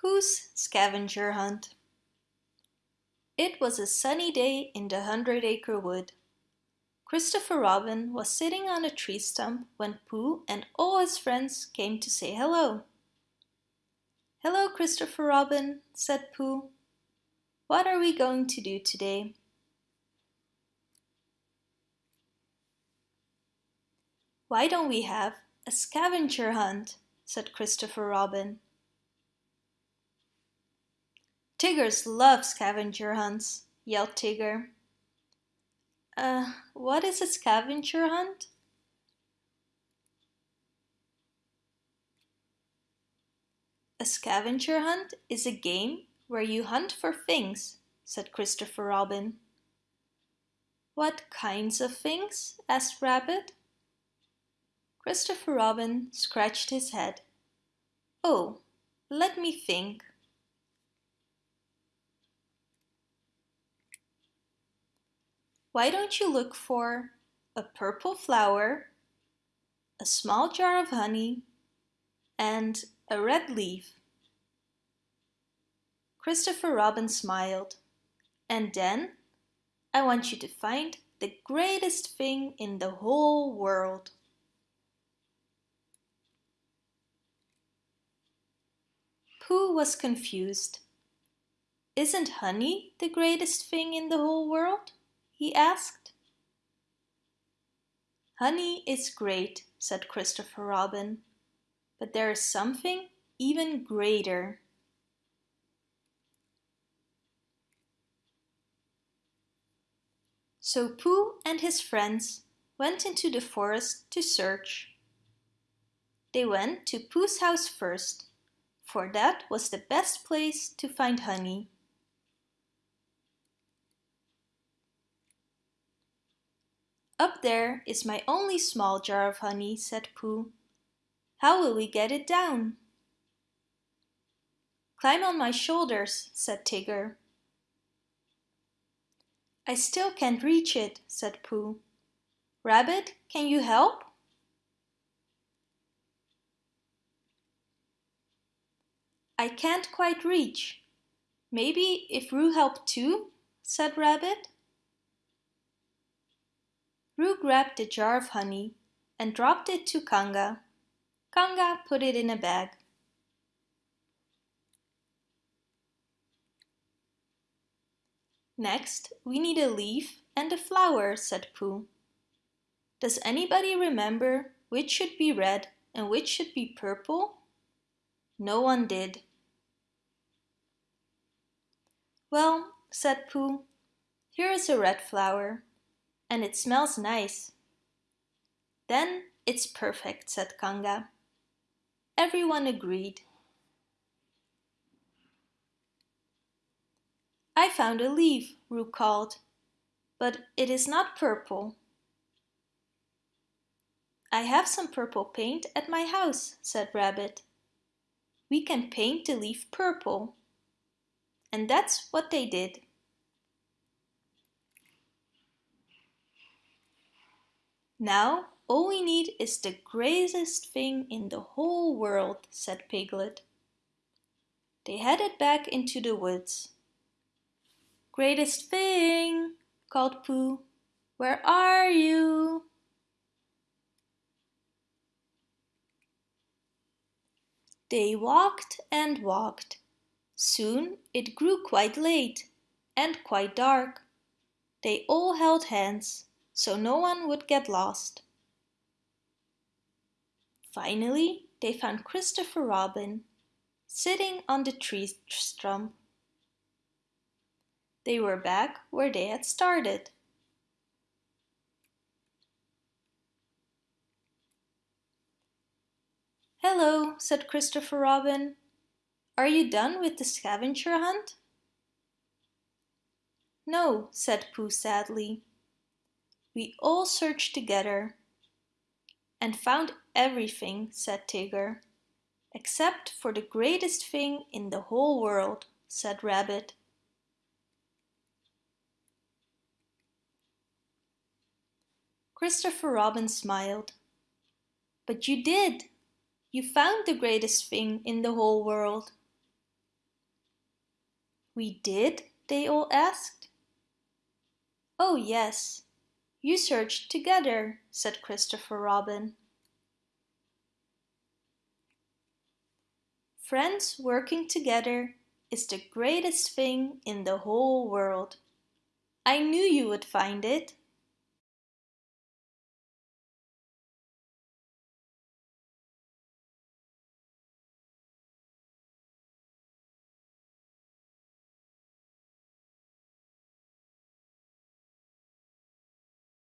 Pooh's Scavenger Hunt It was a sunny day in the Hundred Acre Wood. Christopher Robin was sitting on a tree stump when Pooh and all his friends came to say hello. "Hello, Christopher Robin," said Pooh. "What are we going to do today?" "Why don't we have a scavenger hunt?" said Christopher Robin. Tiggers love scavenger hunts, yelled Tigger. Uh, what is a scavenger hunt? A scavenger hunt is a game where you hunt for things, said Christopher Robin. What kinds of things? asked Rabbit. Christopher Robin scratched his head. Oh, let me think. Why don't you look for a purple flower, a small jar of honey, and a red leaf? Christopher Robin smiled. And then I want you to find the greatest thing in the whole world. Pooh was confused. Isn't honey the greatest thing in the whole world? He asked. Honey is great, said Christopher Robin, but there is something even greater. So Pooh and his friends went into the forest to search. They went to Pooh's house first, for that was the best place to find honey. Up there is my only small jar of honey, said Pooh. How will we get it down? Climb on my shoulders, said Tigger. I still can't reach it, said Pooh. Rabbit, can you help? I can't quite reach. Maybe if Roo helped too, said Rabbit. Roo grabbed the jar of honey and dropped it to Kanga. Kanga put it in a bag. Next, we need a leaf and a flower, said Pooh. Does anybody remember which should be red and which should be purple? No one did. Well, said Pooh, here is a red flower and it smells nice. Then it's perfect, said Kanga. Everyone agreed. I found a leaf, Roo called, but it is not purple. I have some purple paint at my house, said Rabbit. We can paint the leaf purple. And that's what they did. Now all we need is the greatest thing in the whole world, said Piglet. They headed back into the woods. Greatest thing, called Pooh. Where are you? They walked and walked. Soon it grew quite late and quite dark. They all held hands so no one would get lost. Finally, they found Christopher Robin sitting on the tree stump. They were back where they had started. Hello, said Christopher Robin. Are you done with the scavenger hunt? No, said Pooh sadly. We all searched together and found everything, said Tigger. Except for the greatest thing in the whole world, said Rabbit. Christopher Robin smiled. But you did! You found the greatest thing in the whole world. We did? they all asked. Oh yes, you searched together, said Christopher Robin. Friends working together is the greatest thing in the whole world. I knew you would find it.